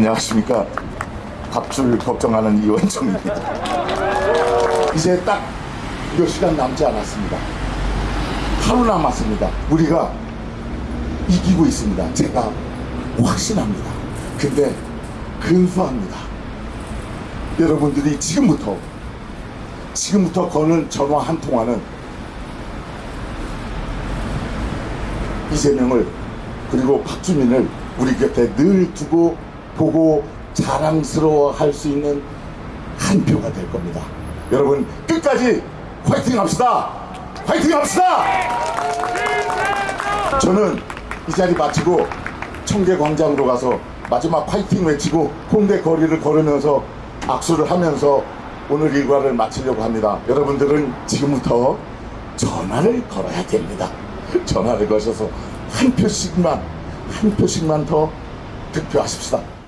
안녕하십니까. 밥줄 걱정하는 이원정입니다. 이제 딱 몇 시간 남지 않았습니다. 하루 남았습니다. 우리가 이기고 있습니다. 제가 확신합니다. 근데 근소합니다. 여러분들이 지금부터 지금부터 거는 전화 한 통화는 이재명을 그리고 박주민을 우리 곁에 늘 두고 보고 자랑스러워 할 수 있는 한 표가 될 겁니다. 여러분 끝까지 화이팅 합시다. 화이팅 합시다. 저는 이 자리 마치고 청계광장으로 가서 마지막 화이팅 외치고 홍대 거리를 걸으면서 악수를 하면서 오늘 일과를 마치려고 합니다. 여러분들은 지금부터 전화를 걸어야 됩니다. 전화를 거셔서 한 표씩만 한 표씩만 더 득표하십시다.